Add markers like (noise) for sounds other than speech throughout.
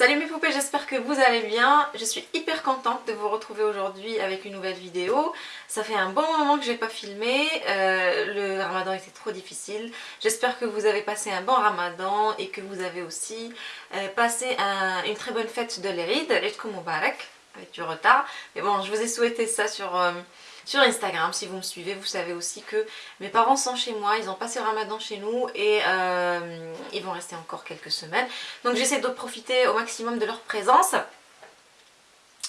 Salut mes poupées, j'espère que vous allez bien. Je suis hyper contente de vous retrouver aujourd'hui avec une nouvelle vidéo. Ça fait un bon moment que je n'ai pas filmé, euh, le ramadan était trop difficile. J'espère que vous avez passé un bon ramadan et que vous avez aussi euh, passé une très bonne fête de l'Eid, Eid Mubarak, avec du retard. Mais bon, je vous ai souhaité ça sur... Euh, sur Instagram. Si vous me suivez, vous savez aussi que mes parents sont chez moi, ils ont passé le ramadan chez nous et euh, ils vont rester encore quelques semaines. Donc j'essaie de profiter au maximum de leur présence.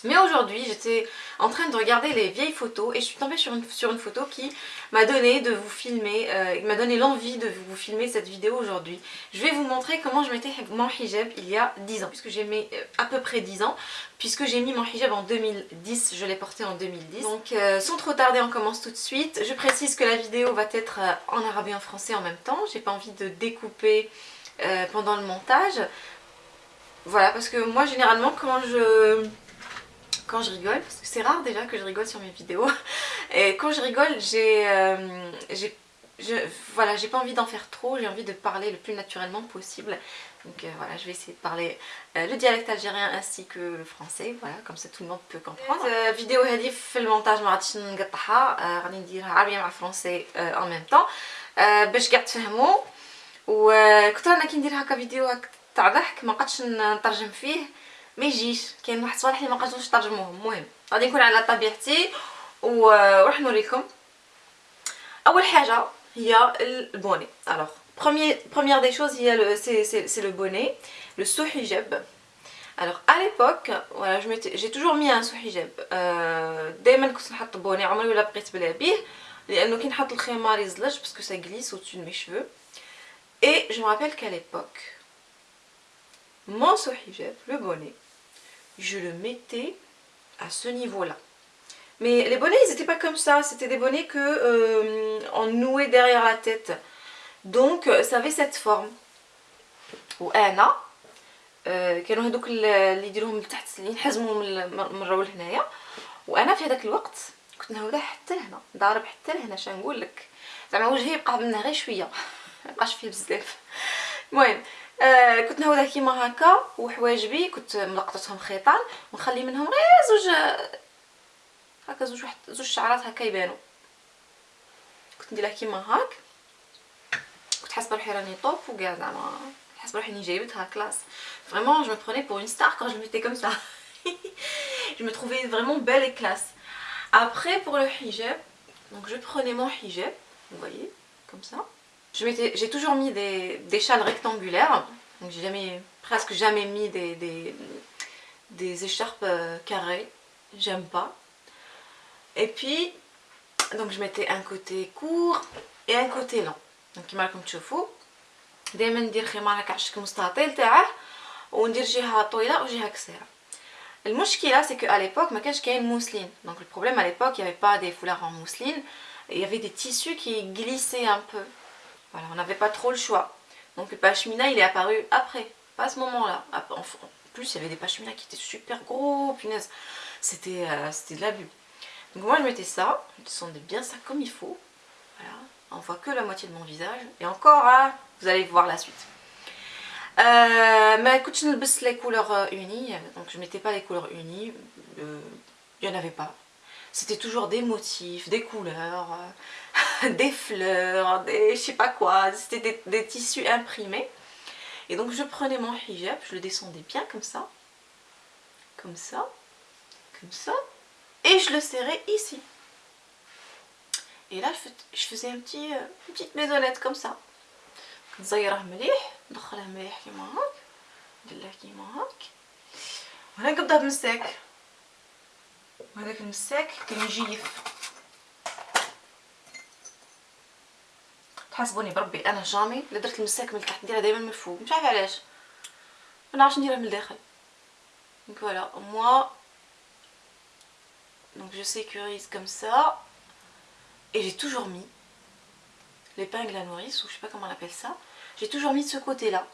Mais aujourd'hui, j'étais en train de regarder les vieilles photos et je suis tombée sur une, sur une photo qui m'a donné de vous filmer, euh, m'a donné l'envie de vous filmer cette vidéo aujourd'hui. Je vais vous montrer comment je mettais mon hijab il y a 10 ans, puisque j'ai mis euh, à peu près 10 ans, puisque j'ai mis mon hijab en 2010, je l'ai porté en 2010. Donc euh, sans trop tarder, on commence tout de suite. Je précise que la vidéo va être en arabe et en français en même temps, j'ai pas envie de découper pendant le montage. Voilà, parce que moi généralement quand je quand je rigole, parce que c'est rare déjà que je rigole sur mes vidéos, (laughs) et quand je rigole, j'ai euh, voilà, j'ai pas envie d'en faire trop, j'ai envie de parler le plus naturellement possible. Donc euh, voilà, je vais essayer de parler euh, le dialecte algérien ainsi que le français, voilà, comme ça tout le monde peut comprendre. La vidéo هذه في المونتاج ما غاديش نقطعها غادي نديرها عربية مع فرونسي en même temps باش كاع تفهموا وكنت انا كي ندير هكا فيديو تاع ضحك ما قدش نترجم فيه ما يجيش كاين واحد الصوالح اللي ما قدرتوش ترجموهم المهم غادي نكون على طبيعتي وراح نوريكم اول حاجه هي البوني الوغ première des choses c'est le bonnet le sous-hijab alors à l'époque voilà j'ai toujours mis un sous-hijab دائما كنت نحط بوني عمري ولا بقيت بلا بيه لانه كي نحط الخمار يزلج parce que ça glisse au-dessus de mes cheveux et je me rappelle qu'à l'époque mon sous-hijab le bonnet je le mettais à ce niveau-là. Mais les bonnets, ils n'étaient pas comme ça. C'était des bonnets que euh, on nouait derrière la tête. Donc, ça avait cette forme. وانا (laughs) كانوا هذوك اللي يديروهم لتحت اللي ينحزموا من الرول هنايا وانا في هذاك الوقت كنت نهوده حتى لهنا ضارب حتى لهنا شنو نقول لك زعما وجهي يبقى منها غير شويه مبقاش فيه بزاف المهم آه كنت نهوده كيما هكا وحواجبي كنت ملقطتهم خيطان ونخلي منهم غير زوج هكا زوج واحد زوج شعرات هكا يبانو. كنت نديرها كيما هاك. كنت حاسبة روحي راني طوب وكاع زعما حاسبة روحي اني جايبتها كلاس. فريمون جو pour une star quand je le mettais comme ça. (laughs) Je me trouvais vraiment belle et classe. Après pour le je prenais mon hijab vous voyez comme ça. j'ai toujours mis des, des, châles rectangulaires, donc j'ai jamais, presque jamais mis des, des, des écharpes euh, carrées, j'aime pas. Et puis, donc je mettais un côté court et un côté long. Donc كما راكم تشوفوا دائما ندير خمار هكا عشك مستطيل تاعه وندير جهه طويله وجهه قصيره المشكله سي كو à l'époque ما كانش كاين mousseline donc le problème à l'époque il y avait pas des foulards en mousseline il y avait des tissus qui glissaient un peu voilà, on n'avait pas trop le choix. Donc le pashmina, il est apparu après, pas à ce moment-là. En plus, il y avait des pashmina qui étaient super gros, punaise. C'était euh, de l'abus. Donc moi, je mettais ça, je descendais bien ça comme il faut. Voilà, on voit que la moitié de mon visage. Et encore, hein, vous allez voir la suite. Euh, mais écoute, je ne les couleurs euh, unies, donc je mettais pas les couleurs unies, il n'y en avait pas. C'était toujours des motifs, des couleurs, (laughs) des fleurs, des je sais pas quoi, c'était des, tissus imprimés. Et donc je prenais mon hijab, je le descendais bien comme ça, comme ça, comme ça, et je le serrais ici. Et là je faisais un petit, euh, une petite maisonnette comme ça. نزيره مليح ندخله مليح كيما هاك ندير كيما هاك وهنا نقبضها بالمساك وهذاك المساك كيجيف تحسبوني بربي انا جامي الا درت المساك من تحت نديرها دائما من الفوق مش عارفه علاش ما نعرفش نديرها من الداخل donc voilà moi donc je sécurise comme ça et j'ai toujours mis l'épingle à nourrice ou je sais pas comment on appelle ça j'ai toujours mis de ce côté là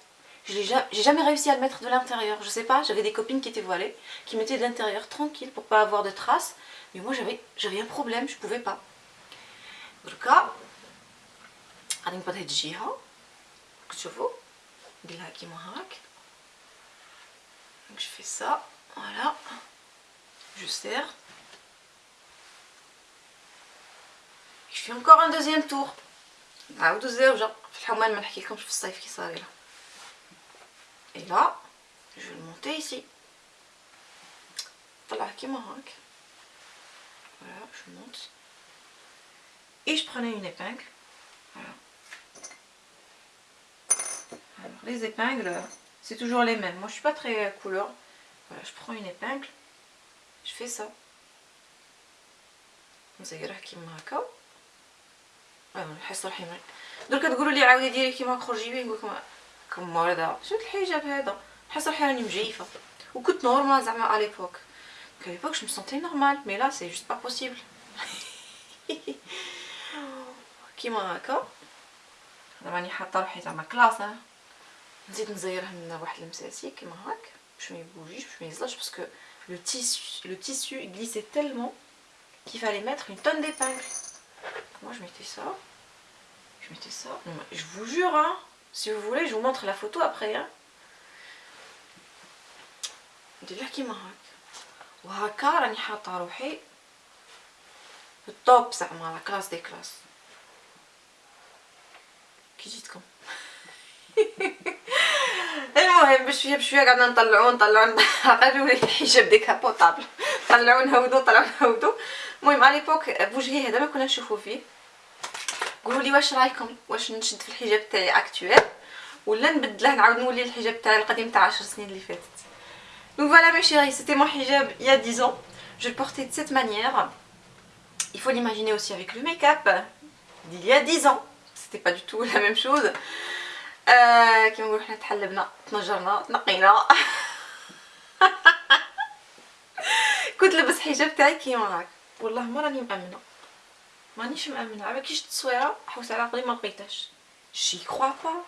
j'ai jamais réussi à le mettre de l'intérieur je sais pas j'avais des copines qui étaient voilées qui mettaient de l'intérieur tranquille pour pas avoir de traces mais moi j'avais un problème je pouvais pas en tout cas غادي نقبض هاد الجهه كتشوفوا نديرها كيما هاك je fais ça, voilà, je serre. Je fais encore un deuxième tour. Et là, je vais le monter ici. Voilà, Voilà, je monte. Et je prenais une épingle. Voilà. Alors, les épingles, c'est toujours les mêmes. Moi, je suis pas très couleur. Voilà, je prends une épingle. Je fais ça. نزيرها كيما هكا نحس روحي درك تقولوا لي عاودي ديري كيما خرجي بيه نقول لكم كم هذا شفت الحجاب هذا نحس روحي راني مجيفه وكنت نورمال زعما على ليبوك à l'époque je me sentais normale mais là c'est juste pas possible كيما هكا راني حاطه روحي زعما كلاصه نزيد نزيره من واحد المساسي كيما هاك باش ما يبوجيش باش ما يزلش باسكو le tissu, le tissu glissait tellement qu'il fallait mettre une tonne d'épingles. Moi je mettais ça, je mettais ça, je vous jure hein, si vous voulez je vous montre la photo après hein. ندير كيما هاك وهكا راني حاطه روحي في الطوب زعما لا كلاس دي كلاس كي جيتكم بشويه بشويه قعدنا نطلعو نطلعو قالوا لي الحجاب ديكابوطابل طلعو نهودو طلعو نهودو المهم على ليبوك بوجهي هذا ما كنا نشوفو فيه قولوا لي واش رايكم واش نشد في الحجاب تاعي اكطويل ولا نبدله نعاود نولي الحجاب تاعي القديم تاع 10 سنين اللي فاتت Donc voilà mes chéris, c'était mon hijab il y a 10 ans. Je le portais de cette manière. Il faut l'imaginer aussi avec le make-up d'il y a 10 ans. C'était pas du tout la même chose. كيما نقولوا حنا تحلبنا تنجرنا تنقينا كنت لبس حجاب تاعي كيما هاك والله ما راني مامنه مانيش مامنه على كي شفت التصويره حوس على عقلي ما لقيتهاش j'y crois pas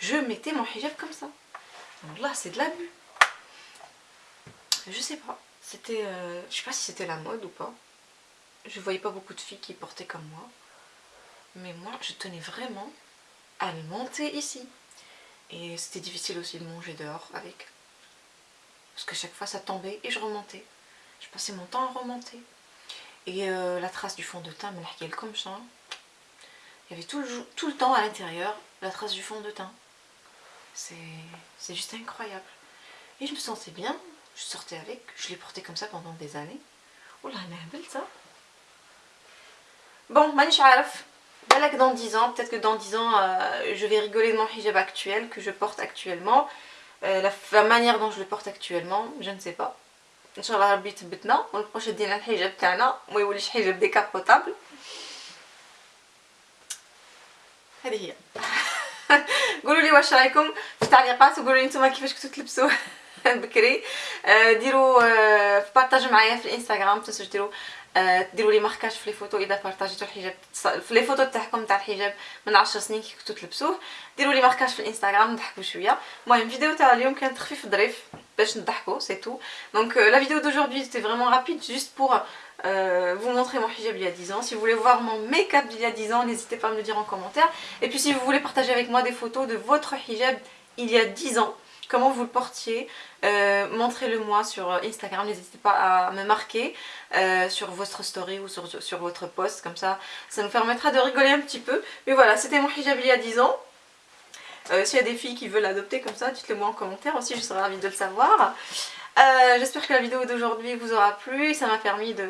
je mettais mon hijab comme ça والله c'est de l'abus je sais pas. C'était, euh, je sais pas si c'était la mode ou pas. Je voyais pas beaucoup de filles qui portaient comme moi. Mais moi, je tenais vraiment à le monter ici. et c'était difficile aussi de manger dehors avec. Parce que chaque fois ça tombait et je remontais. Je passais mon temps à remonter. Et euh, la trace du fond de teint, comme ça. Il y avait tout le, tout le temps à l'intérieur la trace du fond de teint. C'est juste incroyable. Et je me sentais bien, je sortais avec, je l'ai porté comme ça pendant des années. Oh là, elle est ça. Bon, manish araf. que dans 10 ans, peut-être que dans 10 ans, euh, je vais rigoler de mon hijab actuel, que je porte actuellement. Euh, la, manière dont je le porte actuellement, je ne sais pas. Inch'Allah Rabbi تبتنا ونبقاوش دينا الحجاب تاعنا وما يوليش حجاب ديكابوطابل هذه هي (laughs) قولوا لي واش رايكم في التعليقات وقولوا لي نتوما كيفاش كنتو تلبسوا (laughs) بكري ديروا بارطاجوا معايا في الانستغرام تنسوا ديروا ديروا لي ماركاج في لي فوتو اذا بارطاجيتوا الحجاب في لي فوتو تاعكم تاع الحجاب من 10 سنين كي كنتو تلبسوه ديروا لي ماركاج في الانستغرام نضحكوا شويه المهم فيديو تاع اليوم كانت خفيف ظريف باش نضحكوا سي تو دونك لا فيديو d'aujourd'hui c'était vraiment rapide juste pour euh, vous montrer mon hijab il y a 10 ans. Si vous voulez voir mon make-up d'il y a 10 ans, n'hésitez pas à me le dire en commentaire. Et puis si vous voulez partager avec moi des photos de votre hijab il y a 10 ans, comment vous le portiez, euh, montrez-le moi sur Instagram, n'hésitez pas à me marquer euh, sur votre story ou sur, votre post, comme ça, ça nous permettra de rigoler un petit peu. Mais voilà, c'était mon hijab il y a 10 ans. Euh, S'il y a des filles qui veulent l'adopter comme ça, dites-le moi en commentaire aussi, je serais ravie de le savoir. J'espère que la vidéo d'aujourd'hui vous aura plu, ça m'a permis de